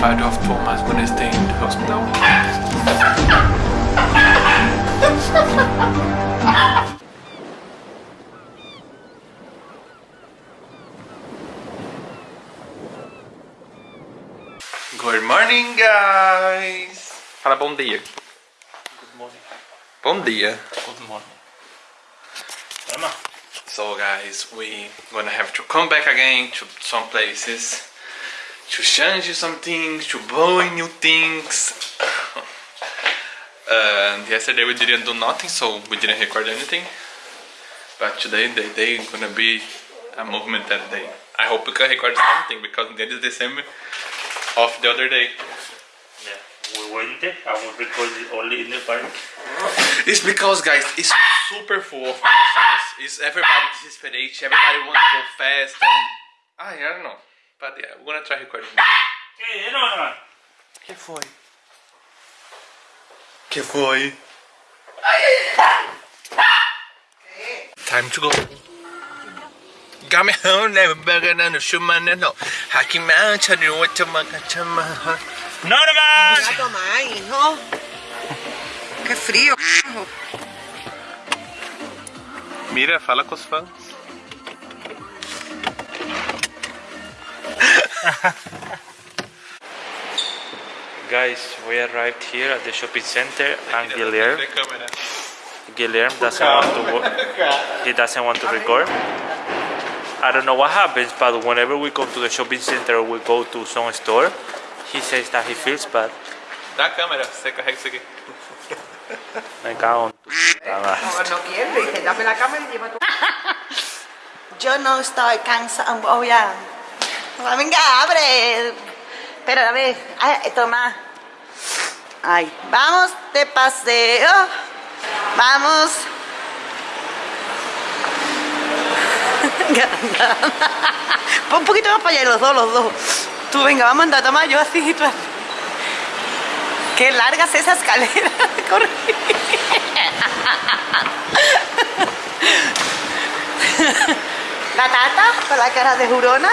father of Thomas gonna stay in the hospital. Good morning, guys! Fala bom dia. Good morning. Bom dia. Good morning. Emma. So, guys, we gonna have to come back again to some places to change some things, to buy new things. and yesterday we didn't do nothing, so we didn't record anything. But today, the day is gonna be a movement that day. I hope we can record something because that is the same of the other day. Yeah. We went there and we recorded only in the park. It's because, guys, it's super full of persons. It's everybody desperate. Everybody wants to go fast. And, I don't know. But yeah, we're gonna try recording. ¿Qué? No, no. Que foi? Que foi? Time to go. Got me home, never better than the shuman no. Haki man, chadu what to makachama. Norman! A tomar, hijo. Qué frío. hijo. Mira, fala com os fãs. Guys, we arrived here at the shopping center and Guilherme, Guilherme doesn't want to wo- he doesn't want to record. I don't know what happens, but whenever we go to the shopping center or we go to some store, he says that he feels bad. Dá a câmera, você carrega isso aqui. Me cago en tu puta madre. No, no quiere, dice, dame la cámara y lleva tu... Yo no estoy cansada, oh, voy a... Venga, abre. Espera, dame. Ay, toma. Ay, vamos de paseo. Vamos. Un poquito más para allá, los dos, los dos. Tú, venga, vamos a andar, toma yo así y tú así. Qué larga es esa escalera. Corre. La tata con la cara de jurona.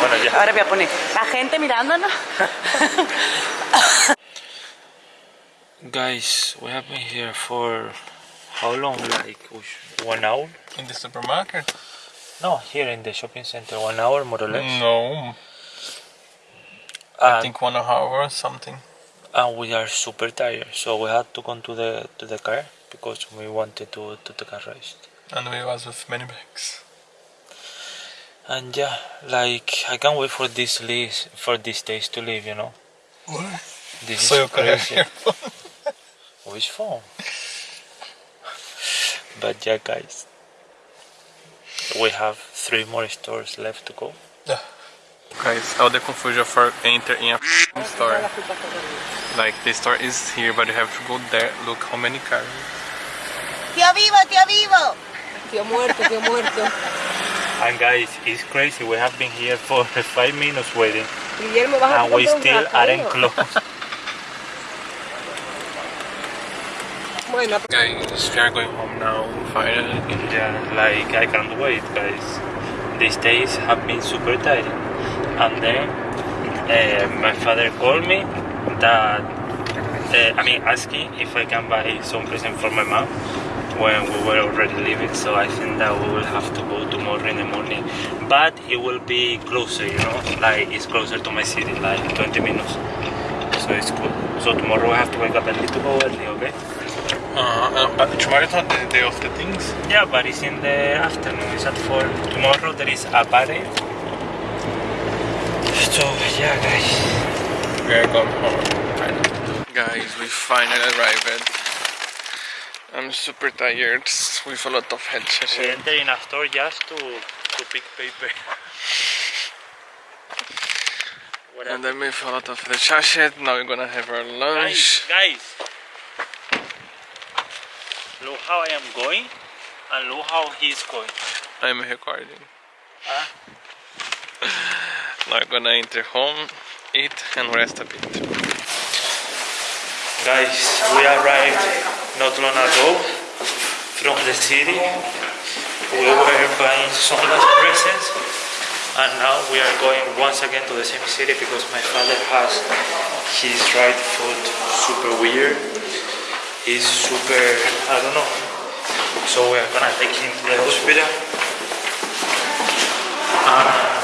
Bueno, ya. Ahora voy a poner la gente mirándonos. Guys, we have been here for how long? Like one hour? In the supermarket? No, here in the shopping center, one hour more or less. No. I And- think one hour or something. And we are super tired, so we had to go to the to the car because we wanted to to take a rest. And we was with many bags. And yeah, like I can't wait for this lease for these days to leave. You know, What? this So is crazy. Which oh, phone? but yeah, guys, we have three more stores left to go. Guys, all the confusion for enter in a f***ing store. Like the store is here, but you have to go there. Look how many cars. Tío vivo, tío vivo. Tío muerto, tío muerto. And guys, it's crazy. We have been here for five minutes waiting, Guillermo, vas a and we still aren't ¿no? closed. Bueno, Guys, we are going home now. Finally. Yeah, like I can't wait, guys. These days have been super tiring. And then uh, my father called me that uh, I mean asking if I can buy some present for my mom when we were already leaving. So I think that we will have to go tomorrow in the morning. But it will be closer, you know, like it's closer to my city, like 20 minutes. So it's cool. So tomorrow I have to wake up a little go early, okay? Uh, uh, but tomorrow is not the day of the things. Yeah, but it's in the afternoon. It's at four. Tomorrow there is a party. So yeah, guys. We are going home. Finally. Guys, we finally arrived. I'm super tired with a lot of head We session. enter in a store just to to pick paper. And then with a lot of the sachet. Now we're gonna have our Guys, lunch. guys, look how I am going, and look how he's going. I'm recording. Ah. Now gonna enter home, eat, and rest a bit. Guys, we arrived not long ago. from the city. We were buying some last presents, and now we are going once again to the same city because my father has his right foot super weird. He's super, I don't know. So we are gonna take him to the hospital. And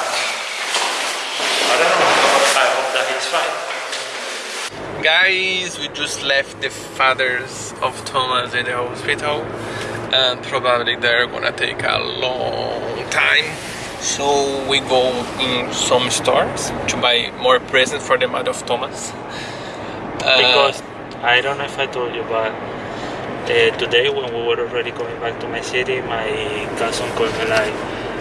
I don't know. I hope that he's fine. Guys, we just left the fathers of Thomas in the hospital and probably they're gonna take a long time. So we go in some stores to buy more presents for the mother of Thomas. Uh, because I don't know if I told you, but uh, today when we were already going back to my city, my cousin called me like,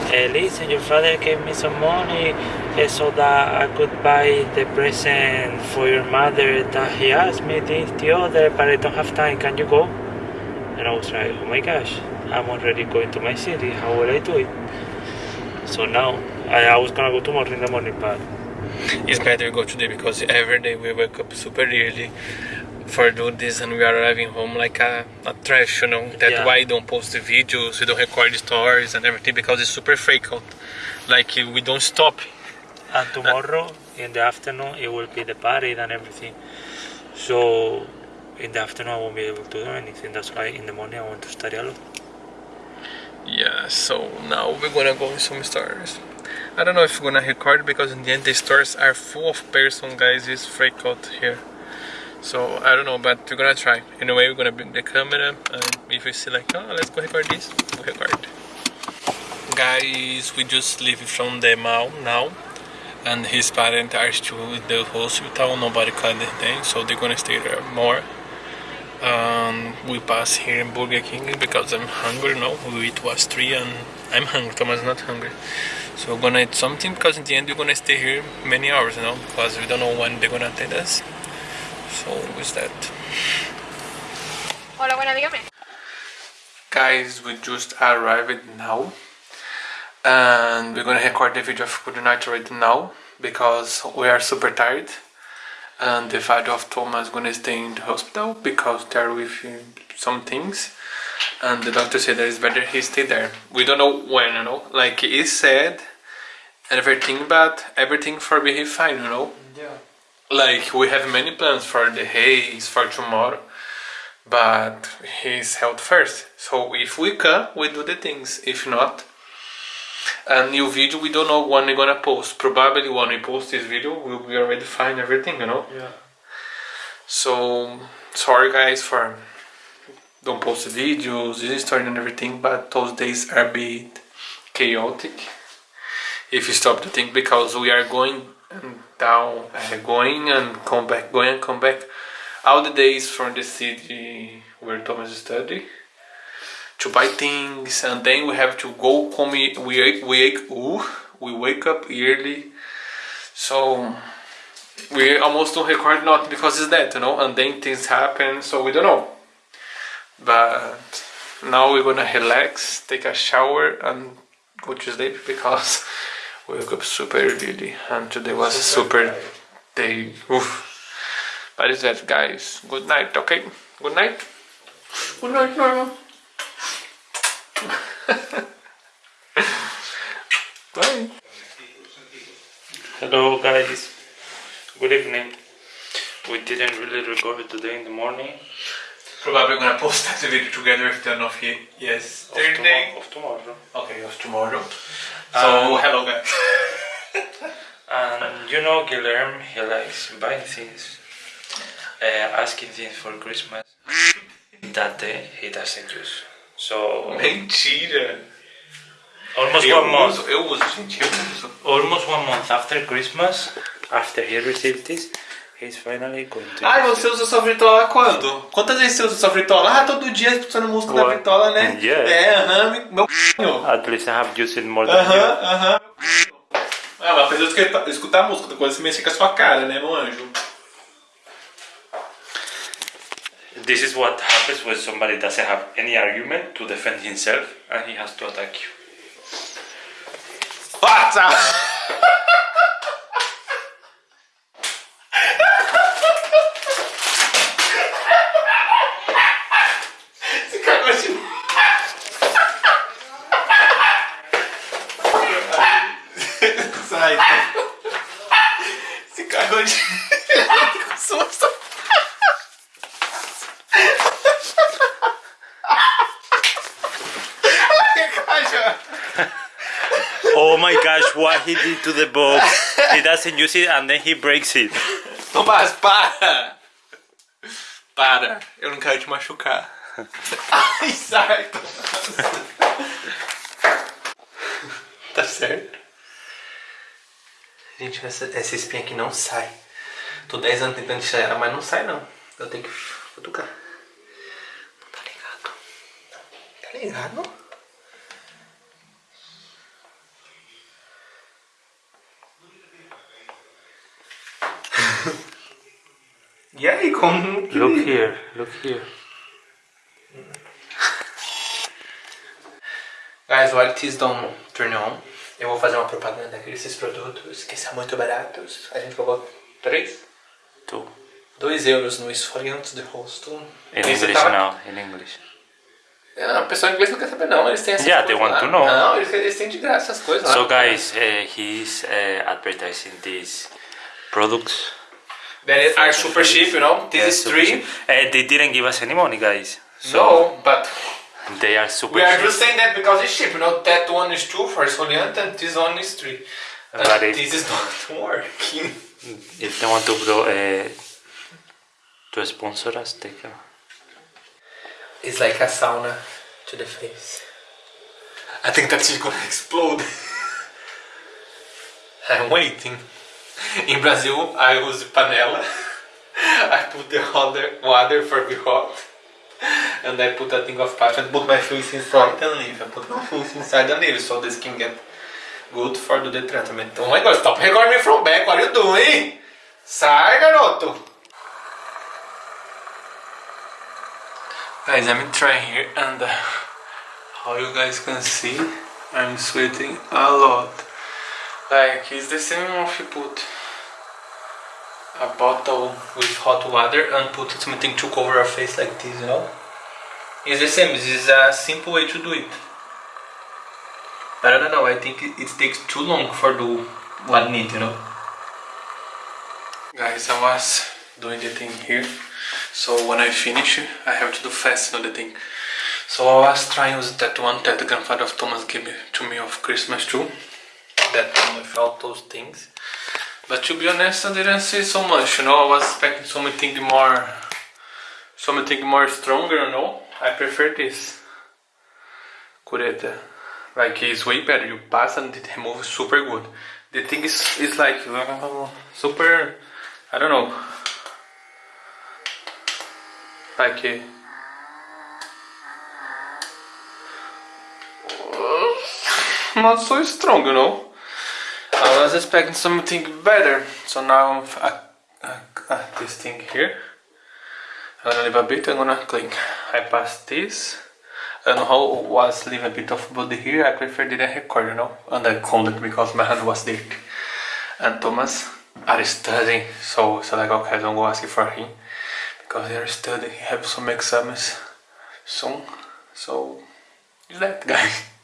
hey, listen, your father gave me some money uh, so that I could buy the present for your mother that he asked me this, the other, but I don't have time. Can you go? And I was like, oh my gosh, I'm already going to my city. How will I do it? So now I, I was gonna go tomorrow in the morning, but it's better go today because every day we wake up super early for do this and we are arriving home like a, a trash you know that's Yeah. why I don't post the videos we don't record the stories and everything because it's super frequent like we don't stop And tomorrow in the afternoon it will be the party and everything. So in the afternoon I won't be able to do anything. That's why in the morning I want to study a lot. yeah so now we're gonna go in some stores I don't know if we're gonna record because in the end the stores are full of person guys it's freakout here so I don't know but we're gonna try anyway we're gonna bring the camera and if we see like oh let's go record this we'll record guys we just leave from the mall now and his parents are still in the hospital. Nobody cut anything so they're gonna stay there more. Um, we pass here in Burger King because I'm hungry now it was three and I'm hungry Thomas not hungry. So we're gonna eat something because in the end we're gonna stay here many hours you know because we don't know when they're gonna attend us. So with that? Hola, buena, dígame. guys we just arrived now and we're gonna record the video of good night right now because we are super tired. And the father of Thomas is gonna stay in the hospital because they're with him some things. And the doctor said that it's better he stay there. We don't know when you know. Like he said everything but everything for be fine you know. Yeah. like we have many plans for the haze for tomorrow but his health first. So if we can we do the things. If not a new video we don't know when we're gonna post. Probably when we post this video we'll be already fine everything you know? Yeah. so sorry guys for don't post the videos this story and everything but those days are a bit chaotic. If you stop to think because we are going and down uh, going and come back going and come back. All the days from the city where Thomas study to buy things and then we have to go come we we wake ooh, we wake up early so we almost don't record not because it's that you know and then things happen so we don't know. But now we're gonna relax take a shower and go to sleep because we woke up super early and today was a super day. Oof. but it's that guys. Good night okay? Good night. Good night Norma bye Hello guys. Good evening. We didn't really record today in the morning. Probably gonna post that video together with the of he Of, yesterday. tomo- of tomorrow. Okay, of tomorrow. Um, So hello guys. And you know Guilherme, he likes buying things, uh, asking things for Christmas. That day he doesn't use. So Mentira. Almost Eu one month. uso, eu uso, gente, eu uso. Almost one month after Christmas, after he received this, he's finally going to. Use você usa sua fritola quando? Quantas vezes você usa sua fritola? Ah, todo dia escutando música da What? fritola, né? Yeah. É, aham, meu it. c****. At least I have used it more than Aham, you. aham. Ah, mas coisa é escutar, escutar a música, é você mexer com a sua cara, né, meu anjo? This is what happens when somebody doesn't have any argument to defend himself and he has to attack you. Passa! My gosh, what he did to the box. He doesn't use it and then he breaks it. Tomás, para! Para, eu não quero te machucar. Ai, sai. Tá certo. Gente, essa, essa espinha aqui não sai. Tô 10 anos tentando tirar ela, mas não sai não. Eu tenho que futucar. Não tá ligado? Tá ligado? E aí, como que... Look here, look here. Guys, while it is don't turn on, eu vou fazer uma propaganda desses produtos que são muito baratos. A gente pagou 3? Two. 2 euros no esfoliante de rosto. In Esse English tava- now, in English. Ah, o pessoal em inglês não quer saber não, eles têm essas Yeah, they want lá. to know. Não, eles, eles têm de graça essas coisas lá. So guys, uh, he's uh, advertising these products. That are super cheap, you know. This Yeah, is three. cheap. Uh, they didn't give us any money, guys. So No, but they are super cheap. we are cheap. just saying that because it's cheap, you know. That one is two for esfoliante and this one is three. And But if- this is not working. If they want to grow, uh, to sponsor us, they can. It's like a sauna to the face. I think that is gonna explode. I'm waiting. In Brazil, I use panela. I put the other water for be hot. And I put a thing of pasta and put my face inside and leave. I put my face inside and leave so the skin get good for the treatment. Oh my god, stop recording me from back. What are you doing? Sai, garoto. Guys, I'm trying here and uh, how you guys can see, I'm sweating a lot. Like, it's the same if you put a bottle with hot water and put something to cover your face like this, you know? It's the same, this is a simple way to do it. But I don't know, I think it, takes too long for do what need, you know? Guys, I was doing the thing here. So when I finish, I have to do fast, you know, the thing. So I was trying with that one that the grandfather of Thomas gave me, to me of Christmas too. That one without those things. But to be honest, I didn't see so much, you know. I was expecting something more, something more stronger, you know. I prefer this. Cureta. Like it's way better. You pass and it removes super good. The thing is, is like super. I don't know. Like uh, not so strong, you know. I was expecting something better, so now I, I, this thing here. I'm gonna leave a bit. I'm gonna click. I pass this. Know how was leave a bit of body here. I prefer didn't record, you know, and I cleaned it because my hand was dirty. And Thomas are studying, so so like okay, don't go asking for him because they are studying. He have some exams soon, so is that guys.